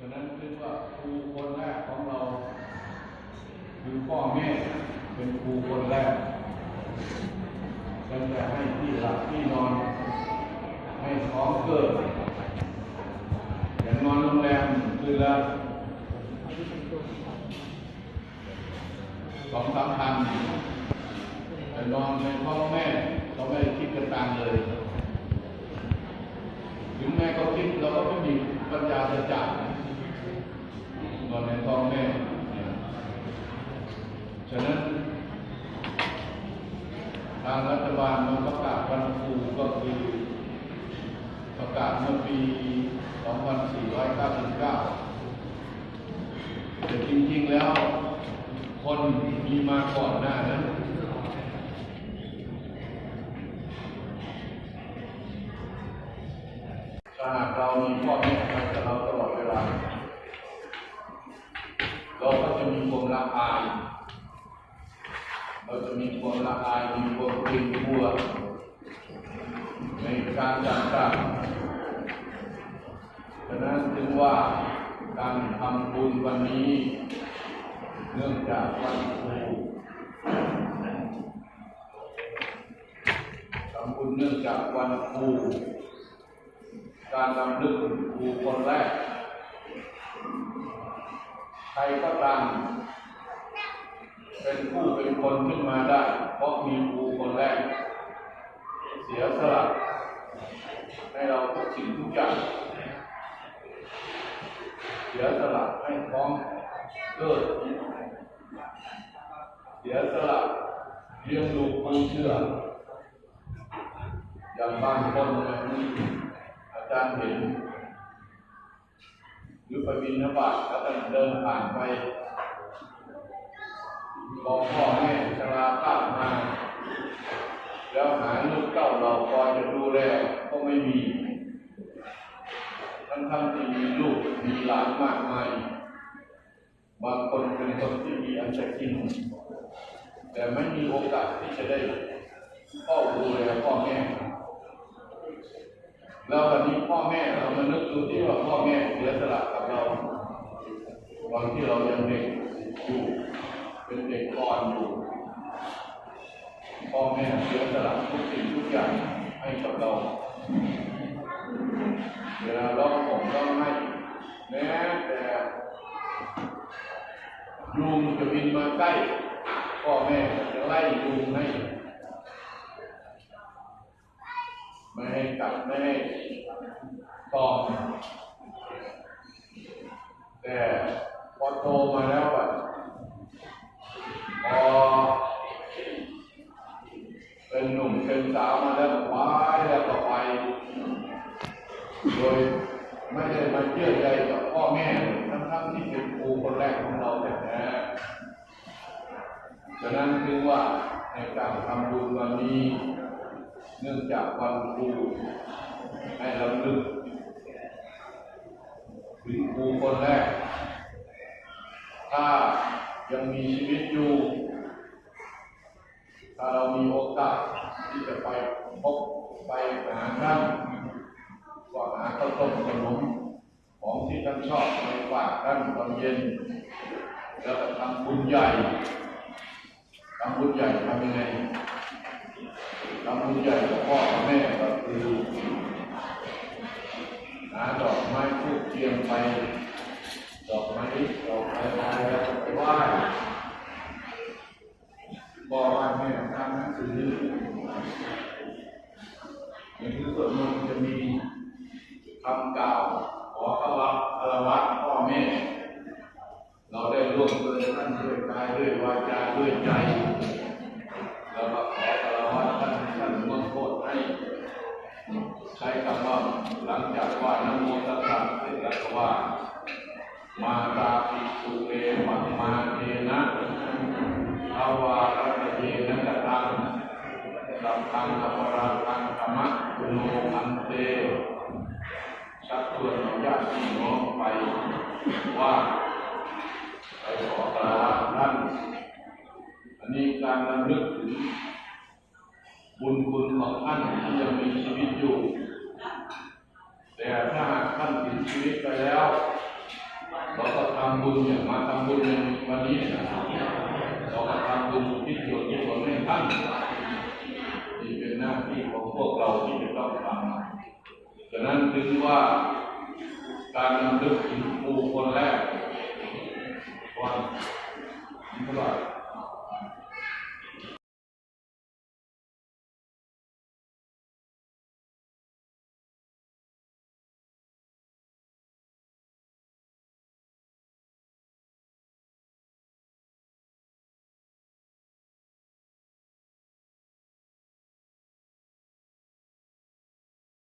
ฉะนั้นเรียกว่าครูคนแรกของเรา คือพ่อแม่เป็นครูคนแรกฉันจะให้ที่หลับที่นอน ให้ของเกิดอย่างนอนโรงแรมคือละสองสามพันแต่นอนในพ่อแม่เราไม่ได้คิดกระตังเลย ถึงแม่ก็คิดเราก็ไม่มีปัญญาจะจ่าย อนในท้องแม่ฉะนั้นทางรัฐบาลมันประกาศวันครูก็คือประกาศเมื่อปี 2499 แต่จริงๆแล้ว คนมีมาก่อนหน้านั้นถ้าหากเรามีพ่อแม่ทำกับเราตลอดเวลา เราก็จะมีความละอาย เราจะมีความละอายมีความเกรงกลัวในการจัดการฉะนั้นจึงว่าการทำบุญวันนี้เนื่องจากวันครูทำบุญเนื่องจากวันครูการนำลึกถึงครูคนแรก รก็ตามเป็นผู้เป็นคนขึ้นมาได้ เพราะมีครูคนแรก เสียสละให้เราทุกสิ่งทุกอย่างเสียสละให้ท้องเกิดเสียสละเลี้ยงดูคนเชื่ออย่างบางคนนะอาจารย์เห็น หรือไปบินนบาตแล้วก็เดินผ่านไปบอกพ่อแม่ชราภาพมา แล้วหาลูกเก้าเราพอจะดูแลก็ไม่มี ทั้งทั้งๆที่มีลูกมีหลานมากมายบางคนเป็นคนที่มีอันจะกิน แต่ไม่มีโอกาสที่จะได้เฝ้าดูแลพ่อแม่ แล้ววันนี้พ่อแม่เรามานึกดูที่ว่าพ่อแม่เสียสละกับเราตอนที่เรายังเด็กอยู่เป็นเด็กก่อนอยู่พ่อแม่เสียสละทุกสิ่งทุกอย่างให้กับเราเวลาร้องผมร้องไห้แม้แต่ยุงจะบินมาใกล้พ่อแม่จะไล่ยุงให้ ไม่ให้กัดไม่ให้ตอมแต่พอโตมาแล้วอะพอเป็นหนุ่มเป็นสาวมาแล้วไปแล้วก็ไปโดยไม่ได้มาเชื่อใจกับพ่อแม่ทั้งทั้งที่เป็นครูคนแรกของเราแท้ฉะนั้นคือว่าในการทำบุญวันนี้ เนื่องจากวันครูให้เราลึกถึงครูคนแรก ถ้ายังมีชีวิตอยู่ ถ้าเรามีโอกาสที่จะไปพบไปหาท่านก็หาข้าวต้มขนมของที่ท่านชอบไปฝากท่านตอนเย็น แล้วก็ทำบุญใหญ่ทำบุญใหญ่ทำยังไง ทำบุญใหญ่กับพ่อกับแม่ก็คือหาดอกไม้ทูบเทียมไป ดอกไม้ดอกไม้ไปแล้วไปไหว้พ่อไหว้แม่ทำหนังสืออย่างที่สวดมนต์จะมีคำกล่าวขอขวัคารวะพ่อแม่ เราได้ร่วมด้วยท่านด้วยกายด้วยวาจาด้วยใจ หลังจากว่านโมตัสสะเสร็จแล้วก็ว่า มาตาปิสุเตปัมาเทนะภาวารัตเทนะกตังสัพพังอปราทังธรรมะโนอันเตชักชวนเราญาติพี่น้องไปว่าไปขอสารวัตรท่านอันนี้การรำลึกถึงบุญคุณของท่านที่ยังมีชีวิตอยู่ แต่ถ้าท่านถึงชีวิตไปแล้วเราก็ทำบุญอย่างมาทำบุญในวันนี้นะเราก็ทำบุญที่เกี่ยวกับคนให้ท่านนี่เป็นหน้าที่ของพวกเราที่จะต้องทำฉะนั้นถึงว่าการนำลึกถึงครูคนแรกว่าเท่าไหร่